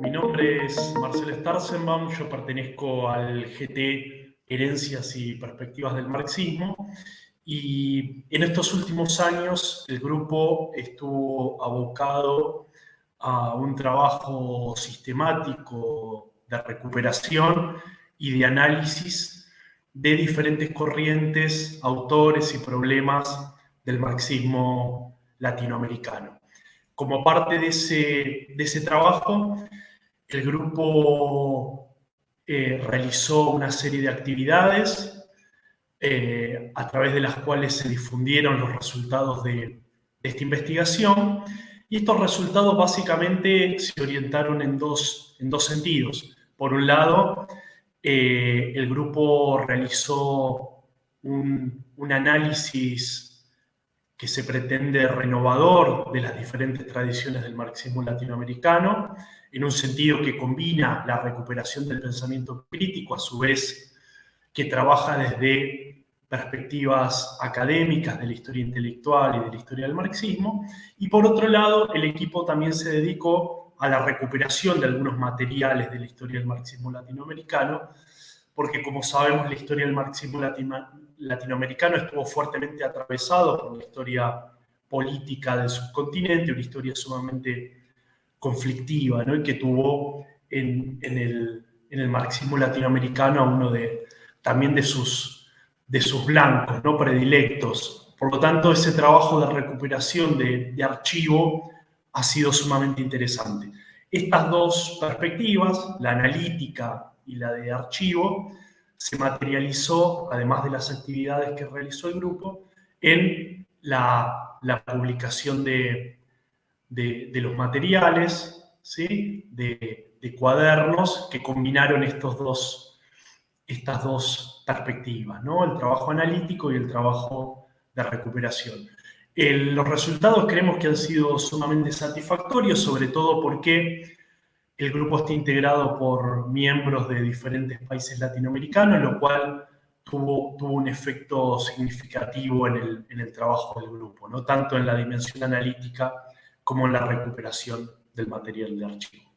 Mi nombre es Marcel Starsenbaum, yo pertenezco al GT Herencias y Perspectivas del Marxismo y en estos últimos años el grupo estuvo abocado a un trabajo sistemático de recuperación y de análisis de diferentes corrientes, autores y problemas del marxismo latinoamericano. Como parte de ese, de ese trabajo, el grupo eh, realizó una serie de actividades eh, a través de las cuales se difundieron los resultados de, de, esta investigación y estos resultados básicamente se orientaron en dos, en dos sentidos. Por un lado, eh, el grupo realizó un, un análisis que se pretende renovador de las diferentes tradiciones del marxismo latinoamericano, en un sentido que combina la recuperación del pensamiento crítico, a su vez que trabaja desde perspectivas académicas de la historia intelectual y de la historia del marxismo, y por otro lado, el equipo también se dedicó a la recuperación de algunos materiales de la historia del marxismo latinoamericano, porque como sabemos la historia del marxismo latinoamericano estuvo fuertemente atravesado por la historia política del subcontinente, una historia sumamente conflictiva, ¿no? y que tuvo en, en, el, en, el, marxismo latinoamericano a uno de, también de sus, de sus blancos, ¿no? predilectos. Por lo tanto, ese trabajo de recuperación de, archivo ha sido sumamente interesante. Estas dos perspectivas, la analítica y la de archivo, se materializó, además de las actividades que realizó el grupo, en la, la publicación de, de, de los materiales, ¿sí? de, de, cuadernos que combinaron estos dos, estas dos perspectivas, ¿no? el trabajo analítico y el trabajo de recuperación. Los resultados creemos que han sido sumamente satisfactorios, sobre todo porque el grupo está integrado por miembros de diferentes países latinoamericanos, lo cual tuvo, un efecto significativo en el, en el trabajo del grupo, ¿no? tanto en la dimensión analítica como en la recuperación del material de archivo.